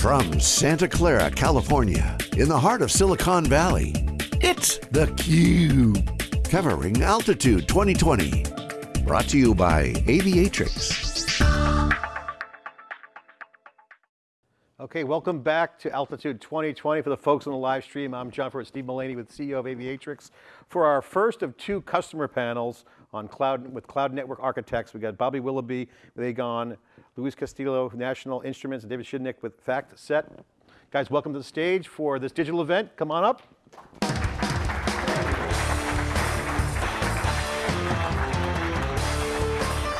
From Santa Clara, California, in the heart of Silicon Valley, it's theCUBE. Covering Altitude 2020. Brought to you by Aviatrix. Okay, welcome back to Altitude 2020. For the folks on the live stream, I'm John Furrier, Steve Mullaney with CEO of Aviatrix. For our first of two customer panels on cloud with cloud network architects, we got Bobby Willoughby with Aegon, Luis Castillo, National Instruments, and David Shidnick with FactSet. Guys, welcome to the stage for this digital event. Come on up.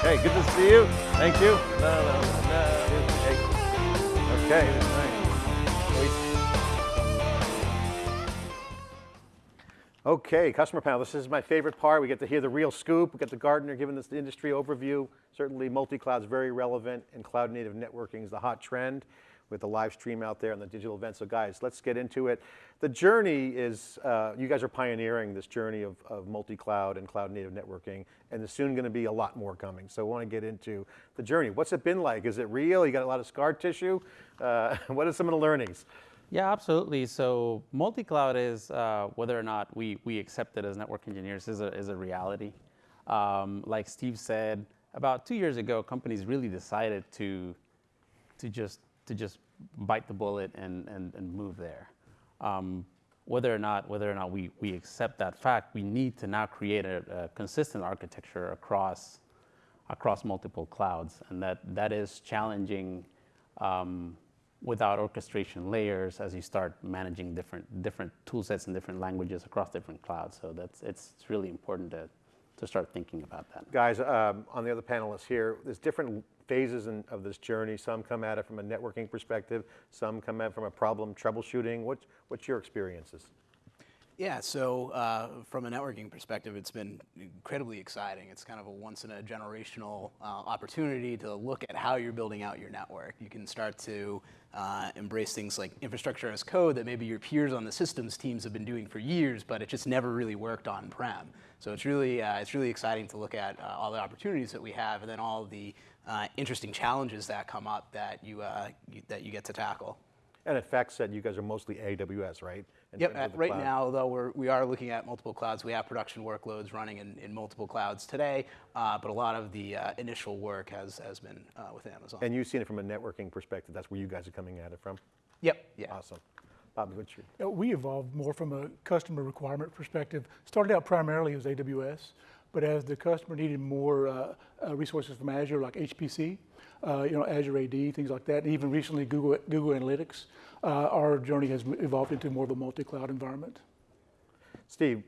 Hey, good to see you. Thank you. No, no, no, hey. Okay, Okay, customer panel. This is my favorite part. We get to hear the real scoop. We get the Gartner giving us the industry overview. Certainly multi-cloud is very relevant and cloud native networking is the hot trend with the live stream out there and the digital event. So guys, let's get into it. The journey is, uh, you guys are pioneering this journey of, of multi-cloud and cloud native networking, and there's soon going to be a lot more coming. So I want to get into the journey. What's it been like? Is it real? You got a lot of scar tissue? Uh, what are some of the learnings? Yeah, absolutely. So multi-cloud is, uh, whether or not we, we accept it as network engineers, is a, is a reality. Um, like Steve said, about two years ago, companies really decided to, to just to just bite the bullet and, and, and move there. Um, whether or not whether or not we, we accept that fact, we need to now create a, a, consistent architecture across across multiple clouds, and that that is challenging um, without orchestration layers as you start managing different different tool sets and different languages across different clouds. So that's it's, really important to to start thinking about that. Guys, um, on the other panelists here, there's different phases in, of this journey. Some come at it from a networking perspective, some come at it from a problem troubleshooting. What, what's your experiences? Yeah, so uh, from a networking perspective, it's been incredibly exciting. It's kind of a once in a generational uh, opportunity to look at how you're building out your network. You can start to uh, embrace things like infrastructure as code that maybe your peers on the systems teams have been doing for years, but it just never really worked on-prem. So it's really, uh, it's really exciting to look at uh, all the opportunities that we have and then all the uh, interesting challenges that come up that you, you, that you get to tackle. And at FactSet, you guys are mostly AWS, right? In yep, right cloud. now, though, we're, we are looking at multiple clouds. We have production workloads running in, in multiple clouds today, uh, but a lot of the uh, initial work has, has been uh, with Amazon. And you've seen it from a networking perspective. That's where you guys are coming at it from? Yep, yeah. Awesome. Bobby, what's your? We evolved more from a customer requirement perspective. Started out primarily as AWS, but as the customer needed more uh, uh, resources from Azure, like HPC, uh, you know, Azure AD, things like that, and even recently Google, Google Analytics, uh, our journey has evolved into more of a multi-cloud environment. Steve,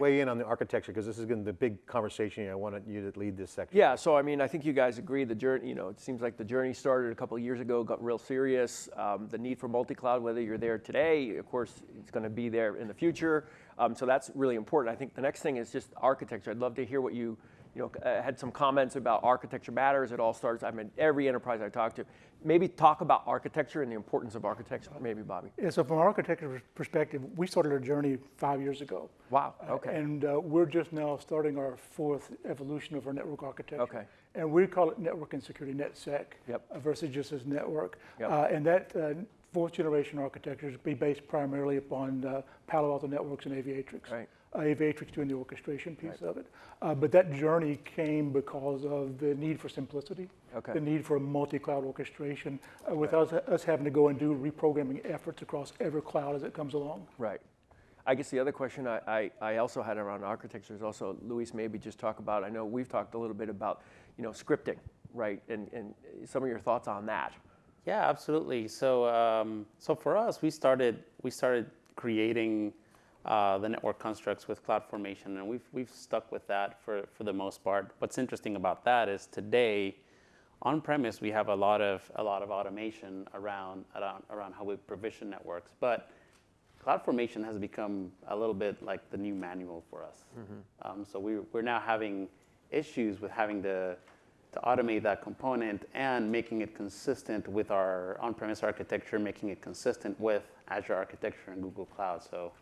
weigh in on the architecture because this is going to be the big conversation. I wanted you to lead this section. Yeah, so I mean, I think you guys agree the journey, you know, it seems like the journey started a couple of years ago, got real serious. Um, the need for multi-cloud, whether you're there today, of course, it's going to be there in the future. Um, so that's really important. I think the next thing is just architecture. I'd love to hear what you you know, uh, had some comments about architecture matters. It all starts, I mean, every enterprise I talk to. Maybe talk about architecture and the importance of architecture, maybe Bobby. Yeah, so from an architecture perspective, we started our journey five years ago. Wow, okay. Uh, and uh, we're just now starting our fourth evolution of our network architecture. Okay. And we call it network and security, NetSec, yep. Uh, versus just as network. Yep. Uh, and that uh, fourth generation architectures be based primarily upon Palo Alto Networks and Aviatrix. Right uh, Aviatrix doing the orchestration piece right. of it. Uh, but that journey came because of the need for simplicity, okay. the need for multi-cloud orchestration, uh, without right. us having to go and do reprogramming efforts across every cloud as it comes along. Right. I guess the other question I, I, I, also had around architecture is also, Luis, maybe just talk about, I know we've talked a little bit about, you know, scripting, right? And, and some of your thoughts on that. Yeah, absolutely. So, um, so for us, we started, we started creating uh, the network constructs with CloudFormation, and we've, we've stuck with that for, for the most part. What's interesting about that is today, on premise, we have a lot of, a lot of automation around, around, around how we provision networks, but CloudFormation has become a little bit like the new manual for us. Mm -hmm. um, so we, we're now having issues with having to, to automate that component and making it consistent with our on-premise architecture, making it consistent with Azure architecture and Google Cloud. So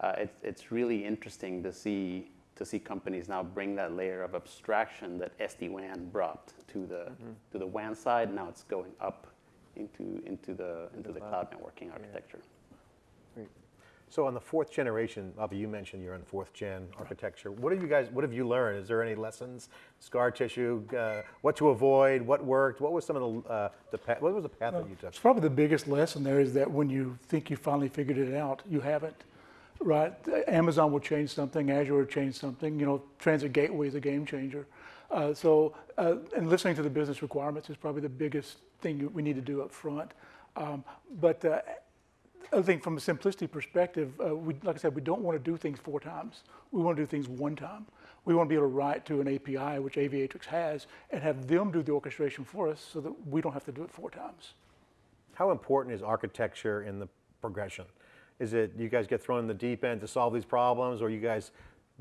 uh, it's, it's really interesting to see to see companies now bring that layer of abstraction that SD-WAN brought to the mm -hmm. to the WAN side. Now it's going up into, into, the, into the cloud networking architecture. Great. So on the fourth generation, Bobby, you mentioned you're on fourth gen architecture. What have you guys, what have you learned? Is there any lessons, scar tissue, uh, what to avoid, what worked? What was some of the, uh, the path, what was the path that you took? It's probably the biggest lesson there is that when you think you finally figured it out, you haven't. Right? Amazon will change something, Azure will change something. You know, Transit Gateway is a game changer. Uh, so, uh, and listening to the business requirements is probably the biggest thing we need to do up front. Um, but other thing from a simplicity perspective, uh, we, like I said, we don't want to do things four times. We want to do things one time. We want to be able to write to an API, which Aviatrix has, and have them do the orchestration for us so that we don't have to do it four times. How important is architecture in the progression? Is it, you guys get thrown in the deep end to solve these problems, or you guys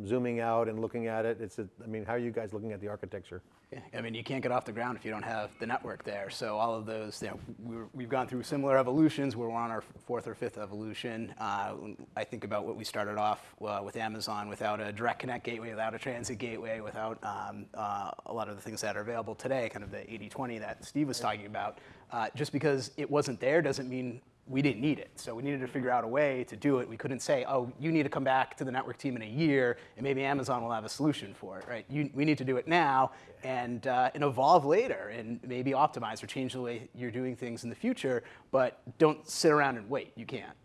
zooming out and looking at it? It's, a, I mean, how are you guys looking at the architecture? Yeah, I mean, you can't get off the ground if you don't have the network there. So all of those, you know, we're, we've gone through similar evolutions. We're on our fourth or fifth evolution. Uh, I think about what we started off uh, with Amazon without a direct connect gateway, without a transit gateway, without um, uh, a lot of the things that are available today, kind of the 80-20 that Steve was talking about. Uh, just because it wasn't there doesn't mean we didn't need it. So we needed to figure out a way to do it. We couldn't say, oh, you need to come back to the network team in a year, and maybe Amazon will have a solution for it, right? You, we need to do it now and, uh, and evolve later and maybe optimize or change the way you're doing things in the future, but don't sit around and wait. You can't.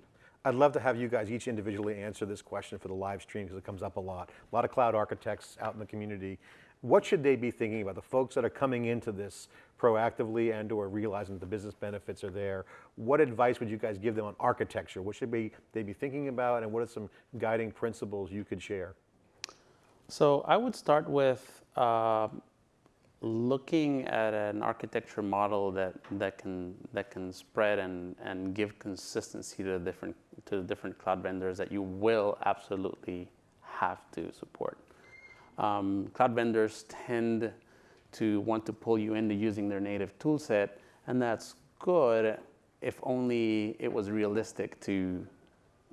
I'd love to have you guys each individually answer this question for the live stream because it comes up a lot. A lot of cloud architects out in the community. What should they be thinking about? The folks that are coming into this proactively and or realizing that the business benefits are there. What advice would you guys give them on architecture? What should be, they be thinking about and what are some guiding principles you could share? So I would start with uh, looking at an architecture model that, that can that can spread and, and give consistency to the different to the different cloud vendors that you will absolutely have to support. Um, cloud vendors tend to want to pull you into using their native toolset, and that's good if only it was realistic to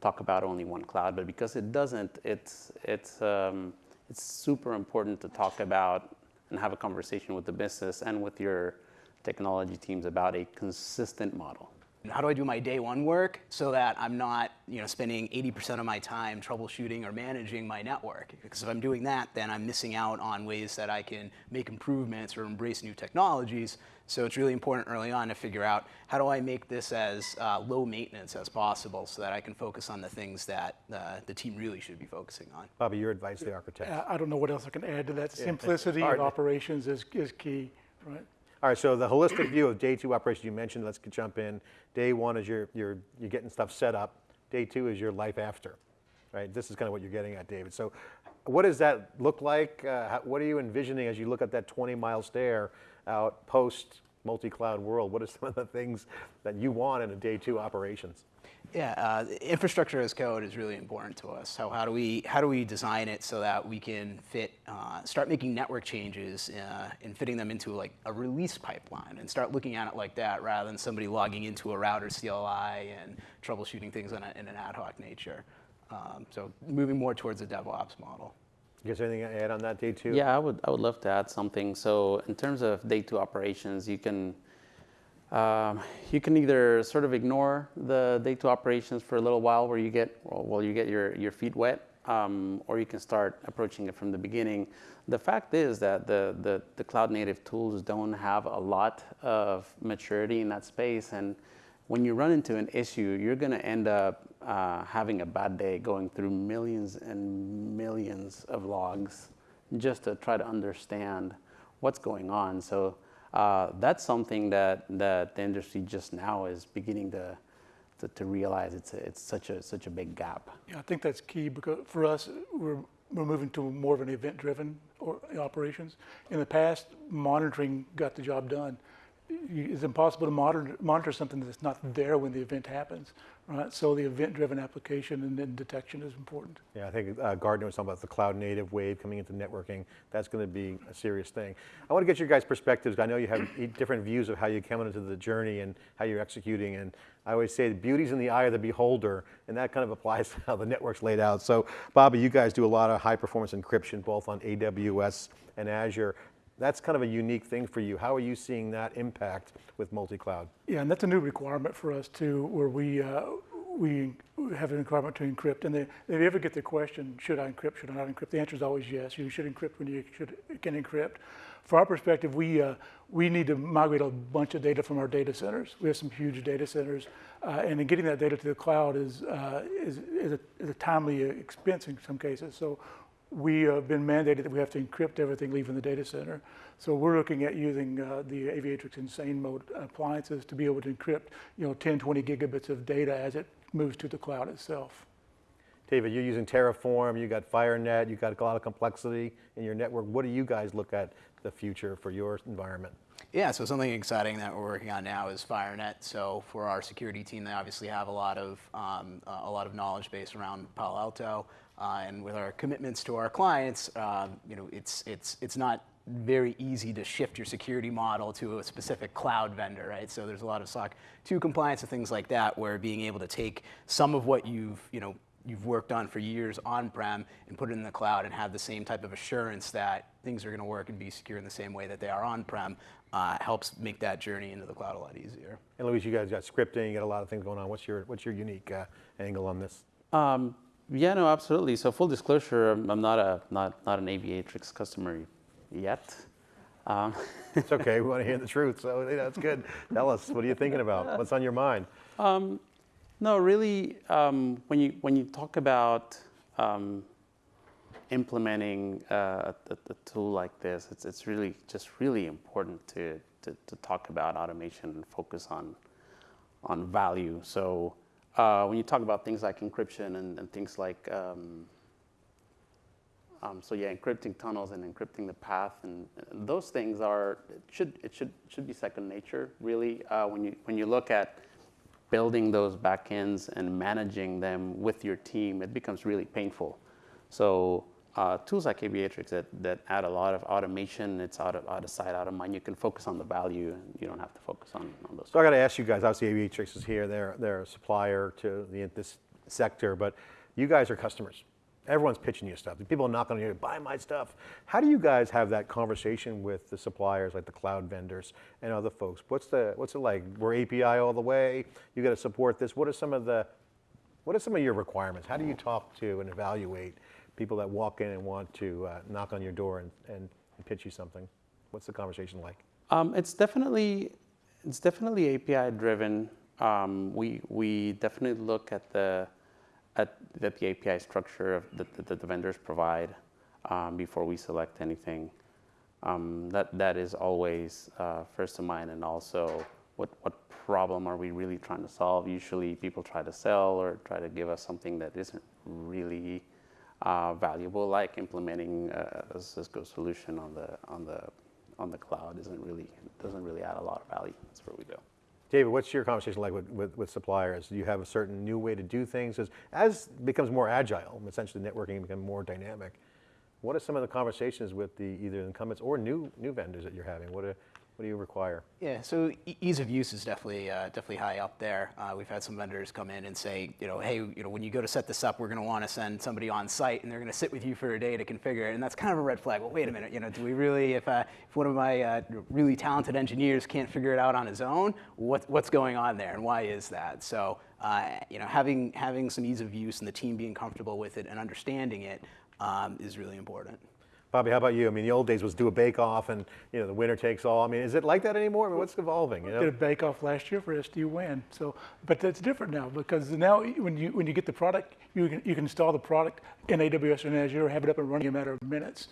talk about only one cloud. But because it doesn't, it's it's um, it's super important to talk about and have a conversation with the business and with your technology teams about a consistent model. How do I do my day one work so that I'm not, you know, spending 80% of my time troubleshooting or managing my network? Because if I'm doing that, then I'm missing out on ways that I can make improvements or embrace new technologies. So it's really important early on to figure out how do I make this as uh, low maintenance as possible so that I can focus on the things that uh, the team really should be focusing on. Bobby, your advice to the architect. I I don't know what else I can add to that. Simplicity All of operations is, is key, right? All right, so the holistic view of day two operations you mentioned, let's jump in. Day one is you're, you're, you're getting stuff set up. Day two is your life after, right? This is kind of what you're getting at, David. So what does that look like? Uh, what are you envisioning as you look at that 20 mile stare out post multi-cloud world? What are some of the things that you want in a day two operations? Yeah, uh, infrastructure as code is really important to us. So how do we how do we design it so that we can fit uh, start making network changes uh, and fitting them into like a release pipeline and start looking at it like that rather than somebody logging into a router CLI and troubleshooting things in, a, in an ad hoc nature. Um, so moving more towards a DevOps model. You guys anything to add on that day two? Yeah, I would, I would love to add something. So in terms of day two operations, you can, um, you can either sort of ignore the day two operations for a little while where you get, well, you get your, your feet wet, um, or you can start approaching it from the beginning. The fact is that the, the, the cloud native tools don't have a lot of maturity in that space. And when you run into an issue, you're going to end up uh, having a bad day going through millions and millions of logs just to try to understand what's going on. So uh, that's something that, that the industry just now is beginning to, to, to realize it's, a, it's such, a, such a big gap. Yeah, I think that's key because for us, we're, we're moving to more of an event-driven operations. In the past, monitoring got the job done. It's impossible to monitor, monitor something that's not there when the event happens, right? So the event-driven application and then detection is important. Yeah, I think uh, Gartner was talking about the cloud native wave coming into networking. That's going to be a serious thing. I want to get your guys' perspectives. I know you have different views of how you came into the journey and how you're executing. And I always say the beauty's in the eye of the beholder, and that kind of applies to how the network's laid out. So, Bobby, you guys do a lot of high performance encryption both on AWS and Azure. That's kind of a unique thing for you. How are you seeing that impact with multi-cloud? Yeah, and that's a new requirement for us too, where we, uh, we have an requirement to encrypt. And they, if you ever get the question, should I encrypt, should I not encrypt? The answer is always yes. You should encrypt when you should, can encrypt. From our perspective, we, uh, we need to migrate a bunch of data from our data centers. We have some huge data centers. Uh, and in getting that data to the cloud is, uh, is, is, a, is a timely expense in some cases. So we have been mandated that we have to encrypt everything leaving the data center. So we're looking at using uh, the Aviatrix Insane Mode appliances to be able to encrypt, you know, 10, 20 gigabits of data as it moves to the cloud itself. David, you're using Terraform, you got FireNet, you've got a lot of complexity in your network. What do you guys look at the future for your environment? Yeah, so something exciting that we're working on now is FireNet. So for our security team, they obviously have a lot of um, uh, a lot of knowledge base around Palo Alto, uh, and with our commitments to our clients, um, you know, it's it's it's not very easy to shift your security model to a specific cloud vendor, right? So there's a lot of SOC 2 compliance and things like that, where being able to take some of what you've you know you've worked on for years on-prem and put it in the cloud and have the same type of assurance that things are going to work and be secure in the same way that they are on-prem uh, helps make that journey into the cloud a lot easier. And Luis, you guys got scripting, you got a lot of things going on. What's your, what's your unique uh, angle on this? Um, yeah, no, absolutely. So full disclosure, I'm, I'm not a not not an Aviatrix customer yet. Um, it's okay. We want to hear the truth, so that's good. Tell us, what are you thinking about? What's on your mind? Um, no, really, um, when you when you talk about um, implementing uh, a, a, tool like this, it's it's really just really important to, to, to talk about automation and focus on on value. So uh, when you talk about things like encryption and, and things like um, um, so yeah, encrypting tunnels and encrypting the path and, and, those things are it should it should should be second nature really uh, when you when you look at building those backends and managing them with your team, it becomes really painful. So uh, tools like Aviatrix that, that add a lot of automation, it's out of, out of sight, out of mind. You can focus on the value and you don't have to focus on, on those. So I got to ask you guys, obviously Aviatrix is here, they're, they're a supplier to the, this sector, but you guys are customers. Everyone's pitching you stuff. People are knocking on your buy my stuff. How do you guys have that conversation with the suppliers, like the cloud vendors and other folks? What's the what's it like? We're API all the way. You got to support this. What are some of the what are some of your requirements? How do you talk to and evaluate people that walk in and want to uh, knock on your door and, and, pitch you something? What's the conversation like? Um, it's definitely it's definitely API driven. Um, we we definitely look at the at, at the API structure of the, that the vendors provide um, before we select anything. Um, that, that is always uh, first of mind and also what, what problem are we really trying to solve? Usually people try to sell or try to give us something that isn't really uh, valuable, like implementing a, Cisco solution on the, on the, on the cloud isn't really, doesn't really add a lot of value. That's where we go. David, what's your conversation like with, with, with, suppliers? Do you have a certain new way to do things? As, as becomes more agile, essentially networking becomes more dynamic, what are some of the conversations with the either incumbents or new, new vendors that you're having? What are, what do you require? Yeah, so ease of use is definitely uh, definitely high up there. Uh, we've had some vendors come in and say, you know, hey, you know, when you go to set this up, we're going to want to send somebody on site, and they're going to sit with you for a day to configure it, and that's kind of a red flag. Well, wait a minute, you know, do we really, if uh, if one of my uh, really talented engineers can't figure it out on his own, what, what's going on there, and why is that? So, uh, you know, having having some ease of use and the team being comfortable with it and understanding it um, is really important. Bobby, how about you? I mean, the old days was do a bake-off and, you know, the winner takes all. I mean, is it like that anymore? I mean, what's evolving, you know? did a bake-off last year for SD-WAN. So, but that's different now because now when you, when you get the product, you can, you can install the product in AWS and Azure, have it up and running in a matter of minutes.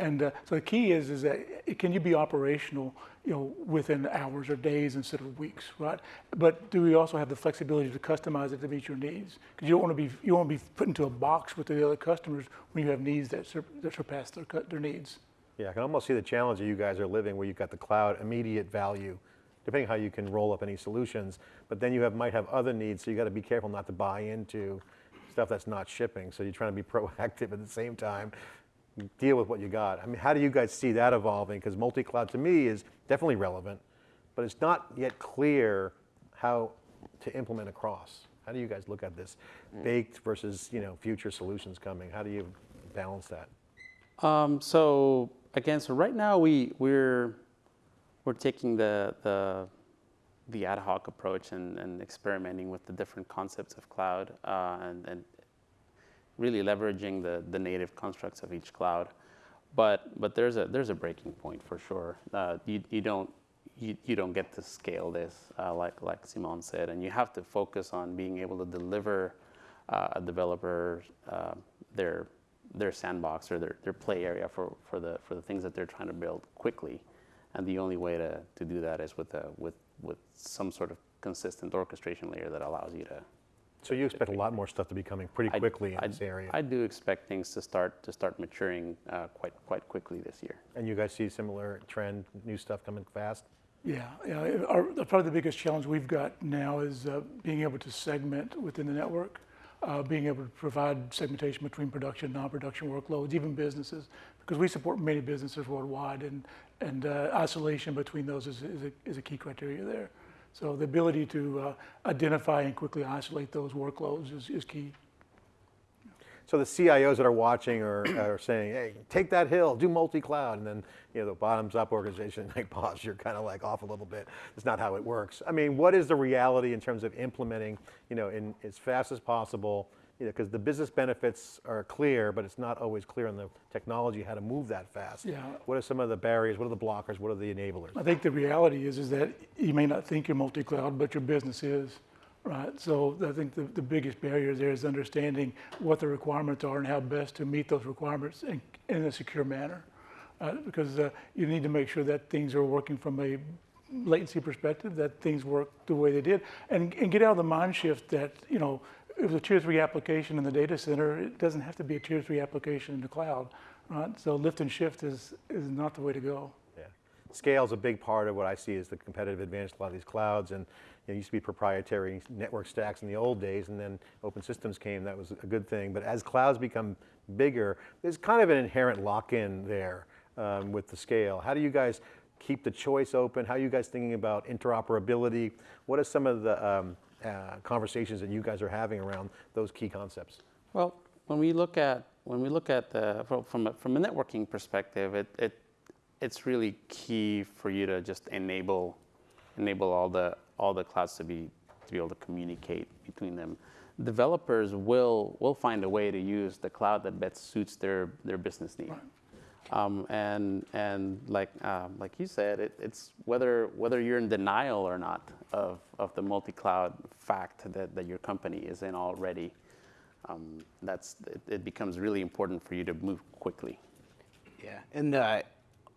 And uh, so the key is, is that can you be operational, you know, within hours or days instead of weeks, right? But do we also have the flexibility to customize it to meet your needs? Because you don't want to be you want to be put into a box with the other customers when you have needs that, sur that surpass their their needs. Yeah, I can almost see the challenge that you guys are living, where you've got the cloud immediate value, depending how you can roll up any solutions. But then you have might have other needs, so you got to be careful not to buy into stuff that's not shipping. So you're trying to be proactive at the same time deal with what you got. I mean, how do you guys see that evolving? Because multi-cloud to me is definitely relevant, but it's not yet clear how to implement across. How do you guys look at this? Baked versus you know future solutions coming. How do you balance that? Um, so again, so right now we we're we're taking the the the ad hoc approach and, and experimenting with the different concepts of cloud uh, and, and really leveraging the, the native constructs of each cloud. But but there's a there's a breaking point for sure. Uh, you you don't you, you don't get to scale this uh, like like Simon said, and you have to focus on being able to deliver uh, a developer uh, their their sandbox or their, their play area for, for the for the things that they're trying to build quickly. And the only way to, to do that is with a, with with some sort of consistent orchestration layer that allows you to So you expect a lot more stuff to be coming pretty I- quickly in I- this area? I do expect things to start to start maturing uh, quite quite quickly this year. And you guys see similar trend, new stuff coming fast? Yeah, yeah. Our, probably the biggest challenge we've got now is uh, being able to segment within the network, uh, being able to provide segmentation between production, and non-production workloads, even businesses, because we support many businesses worldwide, and and uh, isolation between those is, is, a, is a key criteria there. So the ability to uh, identify and quickly isolate those workloads is, is key. So the CIOs that are watching are, are saying, hey, take that hill, do multi-cloud, and then, you know, the bottoms-up organization, like, boss, you're kind of like off a little bit. It's not how it works. I mean, what is the reality in terms of implementing, you know, in as fast as possible, because the business benefits are clear, but it's not always clear on the technology how to move that fast. Yeah. What are some of the barriers? What are the blockers? What are the enablers? I think the reality is, is that you may not think you're multi-cloud, but your business is, right? So I think the, the biggest barrier there is understanding what the requirements are and how best to meet those requirements in, in a secure manner. Uh, because uh, you need to make sure that things are working from a latency perspective, that things work the way they did, and, and get out of the mind shift that, you know, if a tier three application in the data center, it doesn't have to be a tier three application in the cloud, right? So lift and shift is, is not the way to go. Yeah. Scale is a big part of what I see as the competitive advantage of a lot of these clouds. And you know, it used to be proprietary network stacks in the old days, and then open systems came. That was a good thing. But as clouds become bigger, there's kind of an inherent lock-in there um, with the scale. How do you guys keep the choice open? How are you guys thinking about interoperability? What are some of the um, uh, conversations that you guys are having around those key concepts? Well, when we look at when we look at the from a, from a networking perspective, it, it it's really key for you to just enable enable all the all the clouds to be to be able to communicate between them. Developers will will find a way to use the cloud that best suits their their business need. Um, and and like um, like you said, it, it's whether whether you're in denial or not of, of the multi-cloud fact that, that your company is in already. Um, that's it, it becomes really important for you to move quickly. Yeah, and uh,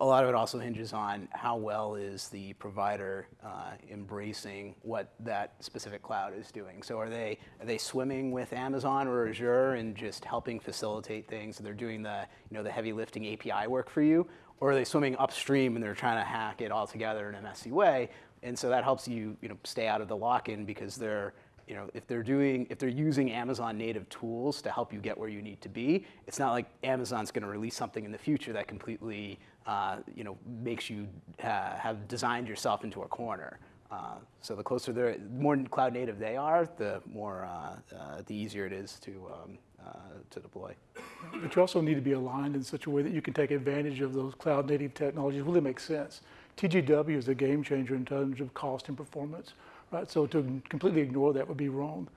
a lot of it also hinges on how well is the provider uh, embracing what that specific cloud is doing. So are they are they swimming with Amazon or Azure and just helping facilitate things? They're doing the you know the heavy lifting API work for you, or are they swimming upstream and they're trying to hack it all together in a messy way? And so that helps you you know stay out of the lock-in because they're you know, if they're doing, if they're using Amazon native tools to help you get where you need to be, it's not like Amazon's going to release something in the future that completely, uh, you know, makes you uh, have designed yourself into a corner. Uh, so the closer they're, the more cloud native they are, the more, uh, uh, the easier it is to um, to deploy. But you also need to be aligned in such a way that you can take advantage of those cloud native technologies. Really makes sense. TGW is a game changer in terms of cost and performance, right? So to completely ignore that would be wrong.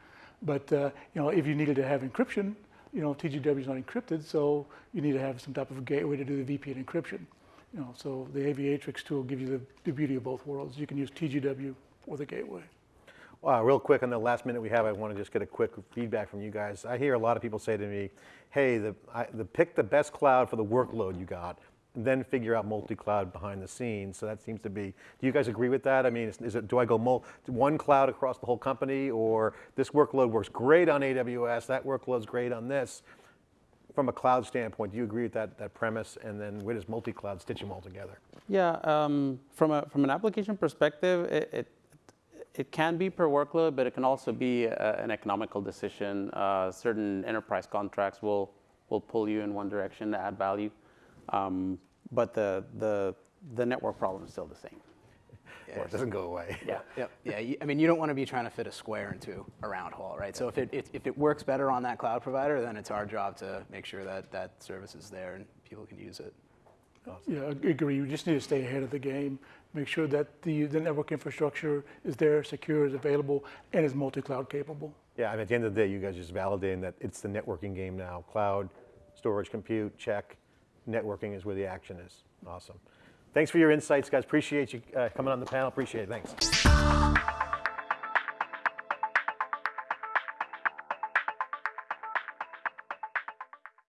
But you know, if you needed to have encryption, you know, TGW is not encrypted, so you need to have some type of gateway to do the VPN encryption. You know, so the Aviatrix tool gives you the, the beauty of both worlds. You can use TGW or the gateway. Wow, real quick, on the last minute we have, I want to just get a quick feedback from you guys. I hear a lot of people say to me, hey, the, I, the pick the best cloud for the workload you got, and then figure out multi-cloud behind the scenes. So that seems to be, do you guys agree with that? I mean, is, is it, do I go mul- one cloud across the whole company, or this workload works great on AWS, that workload's great on this? From a cloud standpoint, do you agree with that, that premise? And then where does multi-cloud stitch them all together? Yeah, um, from a from an application perspective, it, it it can be per workload, but it can also be a, an economical decision. Uh, certain enterprise contracts will will pull you in one direction to add value, um, but the the the network problem is still the same. Or it doesn't go away? Yeah. Yep. Yeah. I mean, you don't want to be trying to fit a square into a round hole, right? So if it, if, if it works better on that cloud provider, then it's our job to make sure that that service is there and people can use it. Yeah, I agree. We just need to stay ahead of the game. Make sure that the, the network infrastructure is there, secure, is available, and is multi-cloud capable. Yeah, I mean, at the end of the day, you guys just validating that it's the networking game now. Cloud, storage, compute, check. Networking is where the action is. Awesome. Thanks for your insights, guys. Appreciate you uh, coming on the panel. Appreciate it. Thanks.